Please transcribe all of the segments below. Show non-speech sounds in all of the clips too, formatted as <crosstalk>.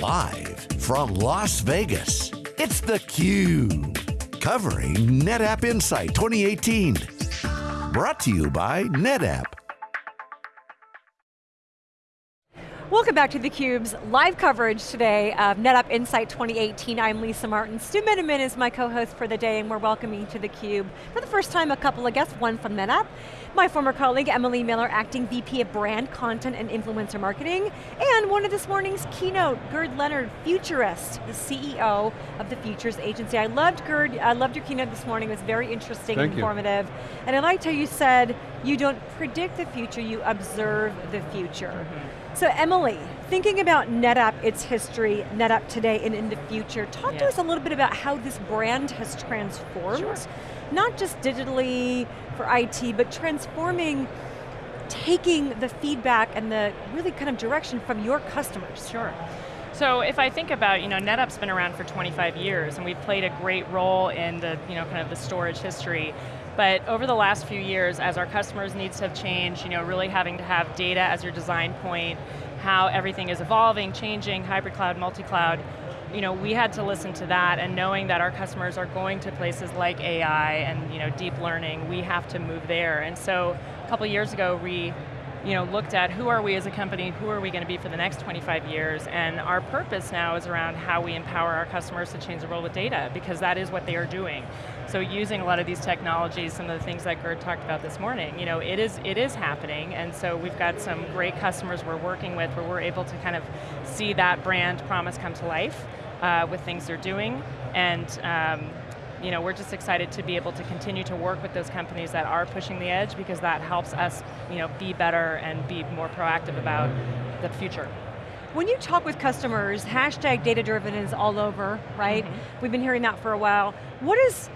Live from Las Vegas, it's theCUBE. Covering NetApp Insight 2018. Brought to you by NetApp. Welcome back to theCUBE's live coverage today of NetApp Insight 2018. I'm Lisa Martin. Stu Miniman is my co-host for the day and we're welcoming to theCUBE for the first time a couple of guests, one from NetApp, my former colleague Emily Miller, Acting VP of Brand, Content and Influencer Marketing, and one of this morning's keynote, Gerd Leonhard, Futurist, the CEO of the Futures Agency. I loved Gerd, I loved your keynote this morning, it was very interesting Thank and informative. You. And I liked how you said, you don't predict the future, you observe the future. Mm -hmm. So Emily, thinking about NetApp, its history, NetApp today and in the future, talk to us a little bit about how this brand has transformed, sure. not just digitally for IT, but transforming taking the feedback and the really kind of direction from your customers. Sure. So if I think about, you know, NetApp's been around for 25 years and we've played a great role in the, you know, kind of the storage history. But over the last few years, as our customers' needs have changed, you know, really having to have data as your design point, how everything is evolving, changing, hybrid cloud, multi-cloud, you know, we had to listen to that and knowing that our customers are going to places like AI and you know, deep learning, we have to move there. And so a couple years ago, we you know, looked at who are we as a company, who are we going to be for the next 25 years, and our purpose now is around how we empower our customers to change the world with data, because that is what they are doing. So using a lot of these technologies, some of the things that Gerd talked about this morning, you know, it is, it is happening, and so we've got some great customers we're working with where we're able to kind of see that brand promise come to life uh, with things they're doing, and um, you know, we're just excited to be able to continue to work with those companies that are pushing the edge because that helps us you know, be better and be more proactive about the future. When you talk with customers, hashtag data driven is all over, right? Mm -hmm. We've been hearing that for a while. What is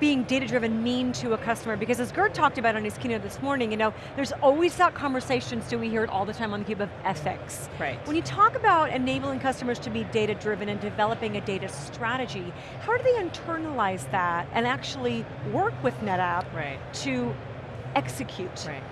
being data-driven mean to a customer? Because as Gerd talked about on his keynote this morning, you know, there's always that conversation, so we hear it all the time on theCUBE of ethics. Right. When you talk about enabling customers to be data-driven and developing a data strategy, how do they internalize that and actually work with NetApp right. to execute? Right.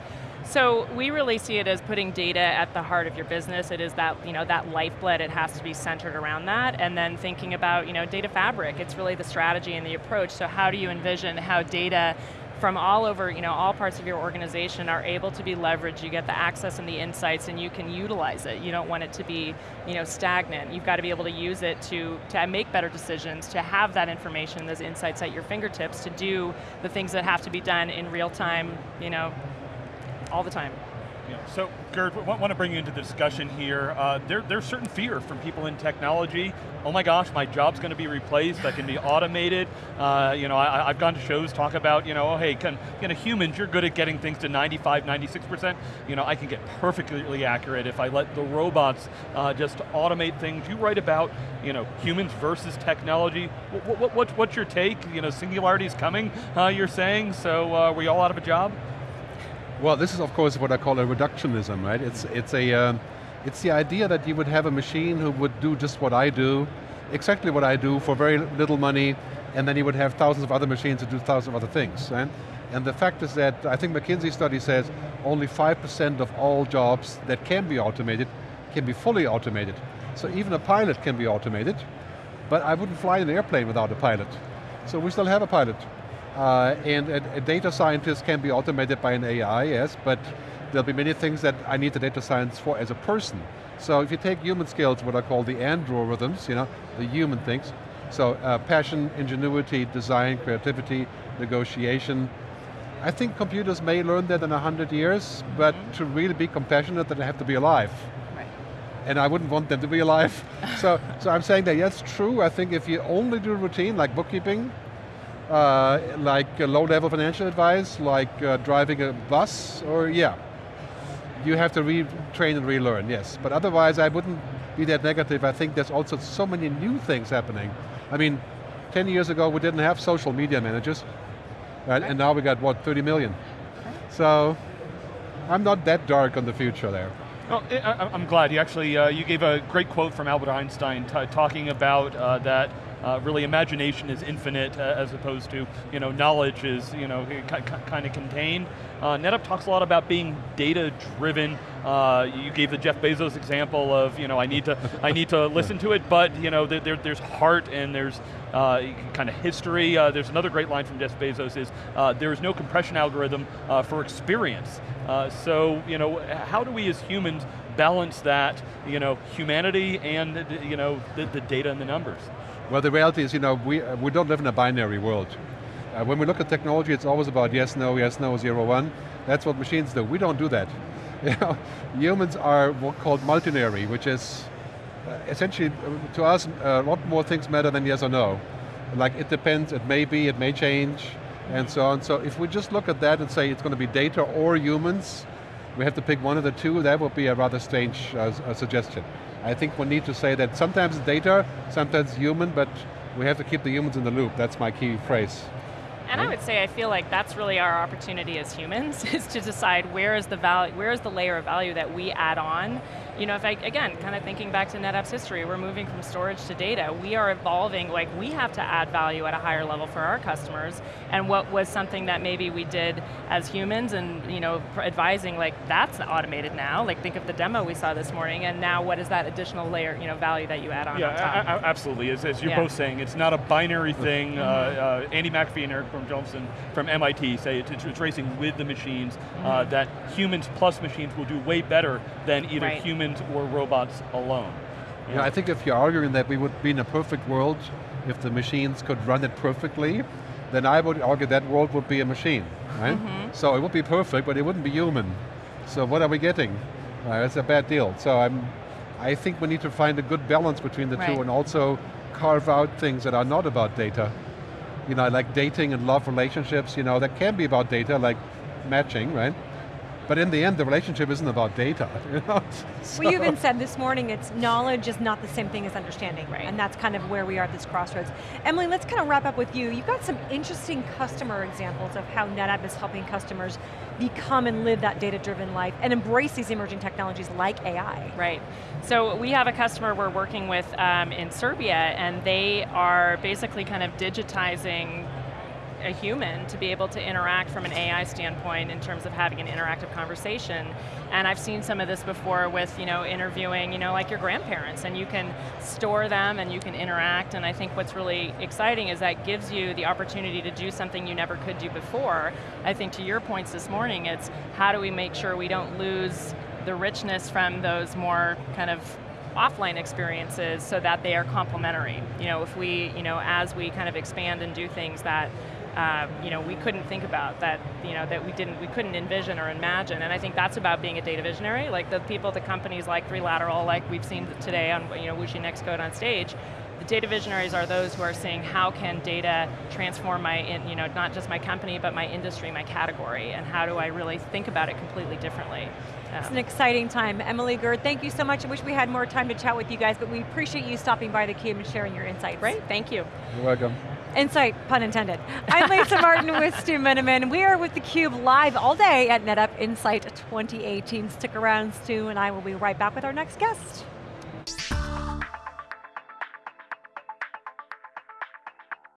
So we really see it as putting data at the heart of your business. It is that, you know, that lifeblood, it has to be centered around that. And then thinking about you know, data fabric, it's really the strategy and the approach. So how do you envision how data from all over, you know, all parts of your organization are able to be leveraged, you get the access and the insights and you can utilize it. You don't want it to be, you know, stagnant. You've got to be able to use it to, to make better decisions, to have that information, those insights at your fingertips, to do the things that have to be done in real time, you know, all the time. Yeah. So, Gerd, want to bring you into the discussion here. Uh, there, there's certain fear from people in technology. Oh my gosh, my job's going to be replaced, I can be automated. Uh, you know, I, have gone to shows talk about, you know, oh hey, can, you know, humans, you're good at getting things to 95, 96%. You know, I can get perfectly accurate if I let the robots uh, just automate things. You write about, you know, humans versus technology. What, what, what, what's your take? You know, singularity is coming, you're saying, so uh, we all out of a job? Well, this is of course what I call a reductionism, right? It's, it's, a, uh, it's the idea that you would have a machine who would do just what I do, exactly what I do for very little money, and then you would have thousands of other machines to do thousands of other things, right? And the fact is that, I think McKinsey study says, only 5% of all jobs that can be automated can be fully automated. So even a pilot can be automated, but I wouldn't fly an airplane without a pilot. So we still have a pilot. Uh, and a, a, data scientist can be automated by an AI, yes, but there'll be many things that I need the data science for as a person. So if you take human skills, what I call the androrithms, you know, the human things, so uh, passion, ingenuity, design, creativity, negotiation, I think computers may learn that in a hundred years, but mm -hmm. to really be compassionate, they have to be alive. Right. And I wouldn't want them to be alive. <laughs> so, so I'm saying that, yes, true, I think if you only do routine, like bookkeeping, uh, like low-level financial advice, like uh, driving a bus, or yeah. You have to retrain and relearn, yes. But otherwise, I wouldn't be that negative. I think there's also so many new things happening. I mean, 10 years ago, we didn't have social media managers, right? and now we got, what, 30 million. So, I'm not that dark on the future there. Well, I, am glad. You actually, uh, you gave a great quote from Albert Einstein talking about uh, that uh, really imagination is infinite uh, as opposed to you know knowledge is you know kind of contained. Uh, NetApp talks a lot about being data driven. Uh, you gave the Jeff Bezos example of, you know, I need to, <laughs> I need to listen to it, but you know, there, there's heart and there's uh, kind of history. Uh, there's another great line from Jeff Bezos is, uh, there is no compression algorithm uh, for experience. Uh, so, you know, how do we as humans balance that, you know, humanity and, you know, the, the data and the numbers? Well, the reality is, you know, we, we don't live in a binary world. Uh, when we look at technology, it's always about yes, no, yes, no, zero, one. That's what machines do. We don't do that. <laughs> You know, humans are what called multinary, which is uh, essentially, uh, to us, a lot more things matter than yes or no. Like it depends, it may be, it may change, and so on. So if we just look at that and say it's going to be data or humans, we have to pick one of the two, that would be a rather strange uh, suggestion. I think we need to say that sometimes data, sometimes human, but we have to keep the humans in the loop. That's my key phrase. And I would say I feel like that's really our opportunity as humans, <laughs> is to decide where is the value, where is the layer of value that we add on you know, if I, again, kind of thinking back to NetApp's history, we're moving from storage to data. We are evolving, like we have to add value at a higher level for our customers, and what was something that maybe we did as humans and, you know, advising, like that's automated now, like think of the demo we saw this morning, and now what is that additional layer, you know, value that you add on Yeah, on absolutely, as, as you're yeah. both saying, it's not a binary thing. Mm -hmm. uh, uh, Andy McAfee and Eric Brynjolfsson from MIT say it's, it's racing with the machines, mm -hmm. uh, mm-hmm. that humans plus machines will do way better than either right. humans humans or robots alone. Yeah, I think if you're arguing that we would be in a perfect world if the machines could run it perfectly, then I would argue that world would be a machine, right? Mm -hmm. So it would be perfect, but it wouldn't be human. So what are we getting? Uh, that's a bad deal. So I'm, I think we need to find a good balance between the right. two and also carve out things that are not about data. You know, like dating and love relationships, you know, that can be about data, like matching, right? But in the end, the relationship isn't about data. <laughs> You know? so. Well, you even said this morning, it's knowledge is not the same thing as understanding, right? And that's kind of where we are at this crossroads. Emily, let's kind of wrap up with you. You've got some interesting customer examples of how NetApp is helping customers become and live that data-driven life and embrace these emerging technologies like AI. Right. So we have a customer we're working with um, in Serbia and they are basically kind of digitizing a human to be able to interact from an AI standpoint in terms of having an interactive conversation. And I've seen some of this before with you know, interviewing you know, like your grandparents, and you can store them and you can interact, and I think what's really exciting is that gives you the opportunity to do something you never could do before. I think to your points this morning, it's how do we make sure we don't lose the richness from those more kind of offline experiences so that they are complementary. You know, if we, you know, as we kind of expand and do things that um, you know, we couldn't think about that, you know, that we didn't, we couldn't envision or imagine. And I think that's about being a data visionary. Like the people, the companies like 3Lateral, like we've seen today on, you know, WuXi NextCODE on stage, the data visionaries are those who are saying how can data transform my, in, you know, not just my company, but my industry, my category, and how do I really think about it completely differently. It's an exciting time. Emily Gerd, thank you so much. I wish we had more time to chat with you guys, but we appreciate you stopping by theCUBE and sharing your insights. Great, thank you. You're welcome. Insight, pun intended. I'm Lisa Martin with Stu Miniman. We are with theCUBE live all day at NetApp Insight 2018. Stick around, Stu and I will be right back with our next guest.